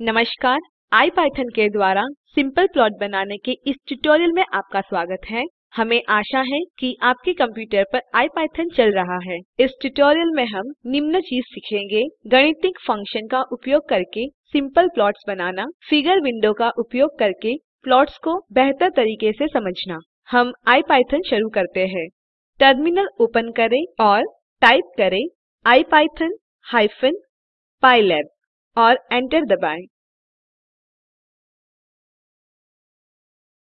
नमस्कार IPython के द्वारा सिंपल प्लॉट बनाने के इस ट्यूटोरियल में आपका स्वागत है। हमें आशा है कि आपके कंप्यूटर पर IPython चल रहा है। इस ट्यूटोरियल में हम निम्न चीज़ सीखेंगे गणितिक फ़ंक्शन का उपयोग करके सिंपल प्लॉट्स बनाना, फिगर विंडो का उपयोग करके प्लॉट्स को बेहतर तरीके से समझना। हम IPython शुरू करते हैं। टर्मिनल ओपन करें और टाइप करें इपिथॉन हाइपेन पाइलैब। और एंटर दबाएँ।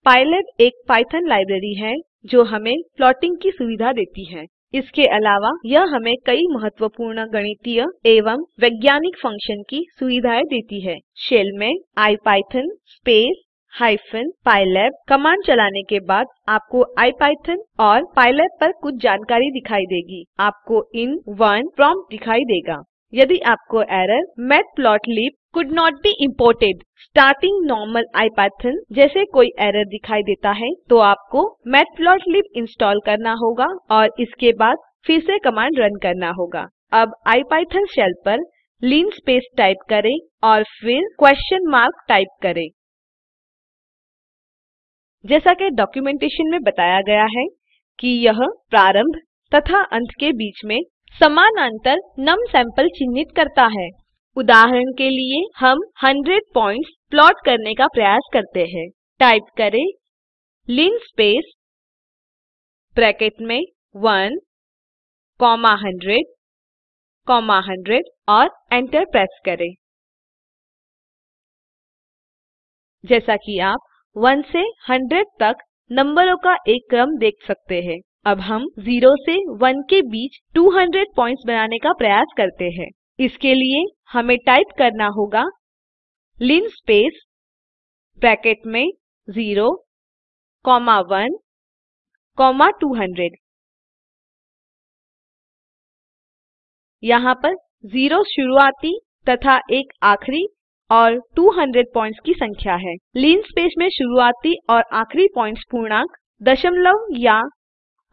पाइलैब एक पाइथन लाइब्रेरी है, जो हमें प्लॉटिंग की सुविधा देती है। इसके अलावा, यह हमें कई महत्वपूर्ण गणितीय एवं वैज्ञानिक फ़ंक्शन की सुविधाएँ देती है। शेल में IPython space hyphen pylab command चलाने के बाद आपको इपिथॉन और पाइलैब पर कुछ जानकारी दिखाई देगी। आपको in1 प्रॉम्प्ट दिखाई देगा। यदि आपको error matplotlib could not be imported. Starting normal IPython जैसे कोई एरर दिखाई देता है तो आपको मैटप्लोटलिब इंस्टॉल करना होगा और इसके बाद फिर से कमांड रन करना होगा। अब इपिथॉन शेल पर लिनस्पेस टाइप करें और फिर क्वेश्चन मार्क टाइप करें। जैसा कि डॉक्यूमेंटेशन में बताया गया है कि यह प्रारंभ तथा अंत के बीच में समानांतर नम सैंपल चिन्हित करता है। उदाहरण के लिए हम 100 पॉइंट्स प्लॉट करने का प्रयास करते हैं। टाइप करें लिनस्पेस ब्रैकेट में 1 कॉमा 100 कॉमा 100 और एंटर प्रेस करें। जैसा कि आप 1 से 100 तक नंबरों का एक क्रम देख सकते हैं। अब हम 0 से 1 के बीच 200 पॉइंट्स बनाने का प्रयास करते हैं। इसके लिए हमें टाइप करना होगा लिनस्पेस ब्रैकेट में 0 कॉमा 1 कॉमा 200 यहाँ पर 0 शुरुआती तथा एक आखिरी और 200 पॉइंट्स की संख्या है। लिनस्पेस में शुरुआती और आखिरी पॉइंट्स पूर्णांक दशमलव या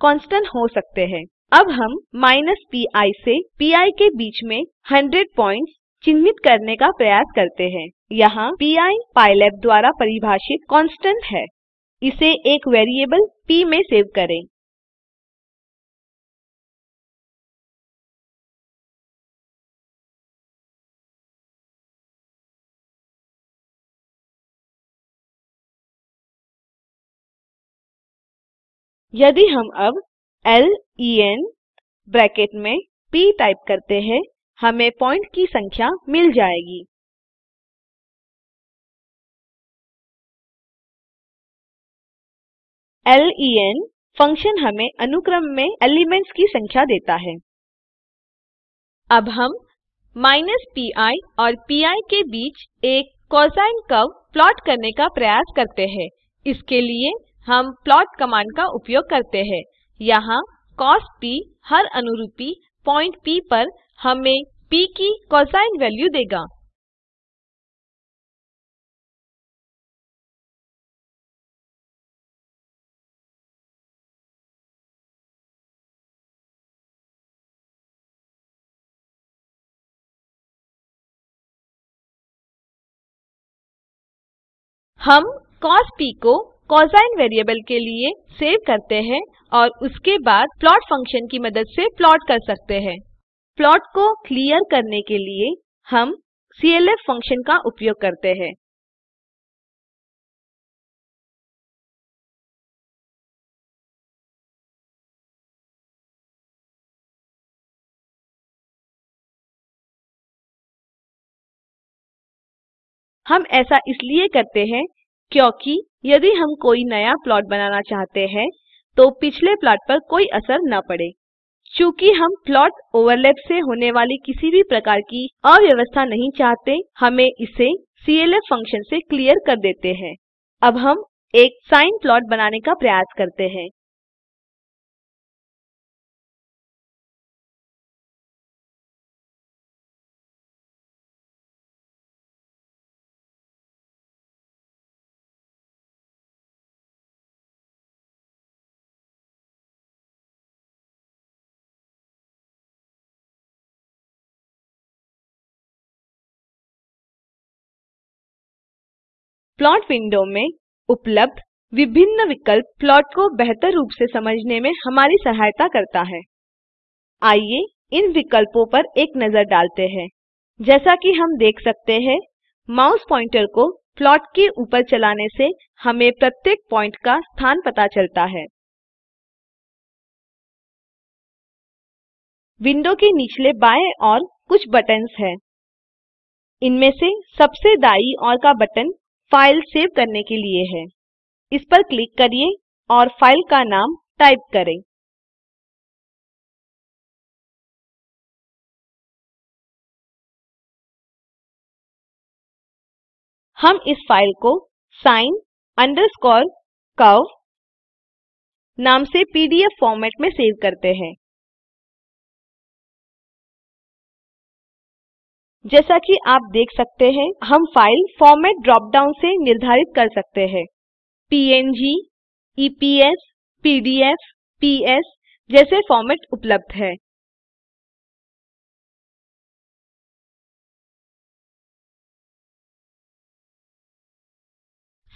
कांस्टेंट हो सकते हैं। अब हम माइनस पी आई से पी आई के बीच में 100 पॉइंट्स चिन्हित करने का प्रयास करते हैं। यहाँ पी आई पाइलैब द्वारा परिभाषित कांस्टेंट है। इसे एक वेरिएबल p में सेव करें। यदि हम अब len ब्रैकेट में p टाइप करते हैं, हमें पॉइंट की संख्या मिल जाएगी। Len फ़ंक्शन हमें अनुक्रम में एलिमेंट्स की संख्या देता है। अब हम माइनस पी और पी के बीच एक कोसाइन कर्व प्लॉट करने का प्रयास करते हैं। इसके लिए हम प्लॉट कमांड का उपयोग करते हैं। यहाँ cos p हर अनुरूपी पॉइंट p पर हमें p की कोसाइन वैल्यू देगा। हम cos p को कोसाइन वेरिएबल के लिए सेव करते हैं और उसके बाद प्लॉट फ़ंक्शन की मदद से प्लॉट कर सकते हैं। प्लॉट को क्लियर करने के लिए हम clf फ़ंक्शन का उपयोग करते हैं। हम ऐसा इसलिए करते हैं क्योंकि यदि हम कोई नया प्लॉट बनाना चाहते हैं तो पिछले प्लॉट पर कोई असर न पड़े। चूँकि हम प्लॉट ओवरलैप से होने वाली किसी भी प्रकार की अव्यवस्था नहीं चाहते, हमें इसे clf फ़ंक्शन से क्लियर कर देते हैं। अब हम एक साइन प्लॉट बनाने का प्रयास करते हैं। प्लॉट विंडो में उपलब्ध विभिन्न विकल्प प्लॉट को बेहतर रूप से समझने में हमारी सहायता करता है। आइए इन विकल्पों पर एक नज़र डालते हैं। जैसा कि हम देख सकते हैं, माउस पॉइंटर को प्लॉट के ऊपर चलाने से हमें प्रत्येक पॉइंट का स्थान पता चलता है। विंडो के निचले बाएँ और कुछ बटन्स हैं। इनमें से सबसे दाईं ओर का बटन फ़ाइल सेव करने के लिए है। इस पर क्लिक करिए और फ़ाइल का नाम टाइप करें। हम इस फ़ाइल को sin underscore curve नाम से पीडीएफ फॉर्मेट में सेव करते हैं। जैसा कि आप देख सकते हैं, हम फ़ाइल फॉर्मेट ड्रॉप डाउन से निर्धारित कर सकते हैं। Png eps pdf ps जैसे फॉर्मेट उपलब्ध है।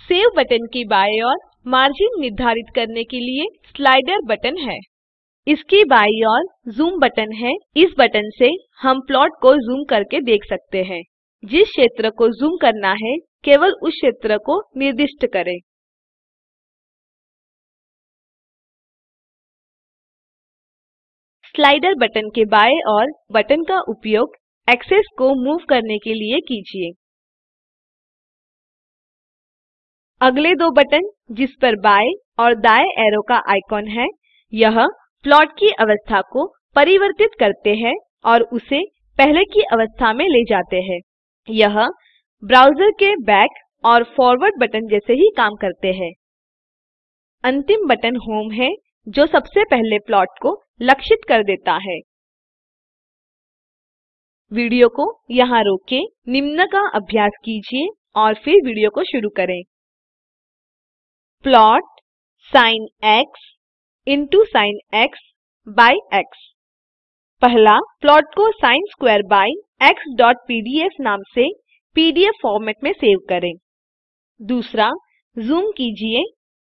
सेव बटन की बाएँ ओर मार्जिन निर्धारित करने के लिए स्लाइडर बटन है। इसकी बाई ओर जूम बटन है। इस बटन से हम प्लॉट को जूम करके देख सकते हैं। जिस क्षेत्र को जूम करना है, केवल उस क्षेत्र को निर्दिष्ट करें। स्लाइडर बटन के बाएँ और बटन का उपयोग एक्सेस को मूव करने के लिए कीजिए। अगले दो बटन जिस पर बाएँ और दाएँ एरो का आइकॉन है, यह प्लॉट की अवस्था को परिवर्तित करते हैं और उसे पहले की अवस्था में ले जाते हैं। यह ब्राउज़र के बैक और फॉरवर्ड बटन जैसे ही काम करते हैं। अंतिम बटन होम है, जो सबसे पहले प्लॉट को लक्षित कर देता है। वीडियो को यहाँ रोकें, निम्न का अभ्यास कीजिए और फिर वीडियो को शुरू करें। Plot sin x into sin x by x. पहला प्लॉट को sin square by x.pdf नाम से पीडीएफ फॉर्मेट में सेव करें। दूसरा जूम कीजिए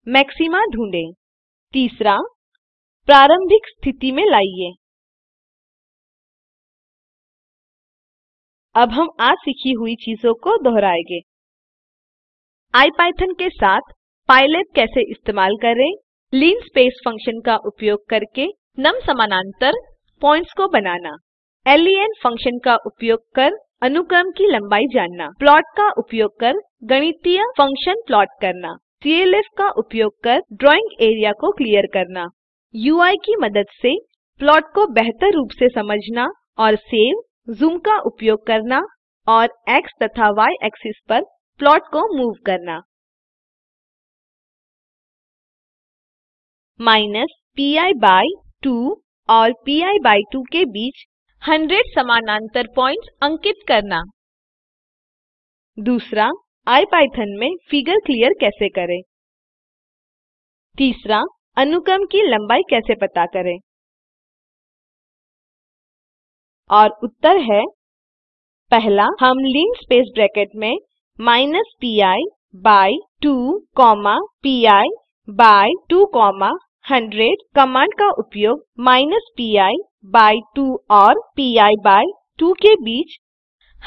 मैक्सिमा ढूंढें। तीसरा, प्रारंभिक स्थिति में लाइए। अब हम आज सीखी हुई चीज़ों को दोहराएँगे। इपिथॉन के साथ पाइलैब कैसे इस्तेमाल करें? Linspace फ़ंक्शन का उपयोग करके नम समानांतर पॉइंट्स को बनाना। len फ़ंक्शन का उपयोग कर अनुक्रम की लंबाई जानना। प्लॉट का उपयोग कर गणितीय फ़ंक्शन प्लॉट करना। clf का उपयोग कर ड्राइंग एरिया को क्लियर करना। ui की मदद से प्लॉट को बेहतर रूप से समझना और सेव, जूम का उपयोग करना और x तथा y एक्सिस पर प्लॉट को मूव करना। माइनस पी बाय 2 और पी बाय 2 के बीच 100 समानांतर पॉइंट्स अंकित करना। दूसरा इपिथॉन में फिगर क्लियर कैसे करें? तीसरा, अनुक्रम की लंबाई कैसे पता करें? और उत्तर है, पहला, हम लिंक स्पेस ब्रैकेट में minus pi by 2 comma pi by 2 comma 100 command का उपयोग माइनस पी बाय 2 और पी बाय 2 के बीच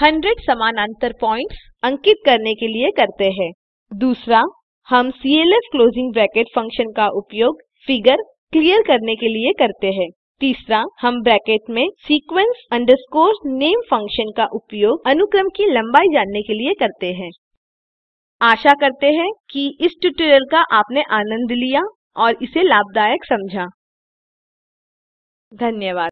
100 समानांतर पॉइंट्स अंकित करने के लिए करते हैं। दूसरा, हम clf क्लोजिंग ब्रैकेट फ़ंक्शन का उपयोग फिगर क्लियर करने के लिए करते हैं। तीसरा, हम ब्रैकेट में sequence underscore name फ़ंक्शन का उपयोग अनुक्रम की लंबाई जानने के लिए करते हैं। आशा करते हैं कि इस ट्यूटोरियल का आपने आनंद लिया। और इसे लाभदायक समझा। धन्यवाद।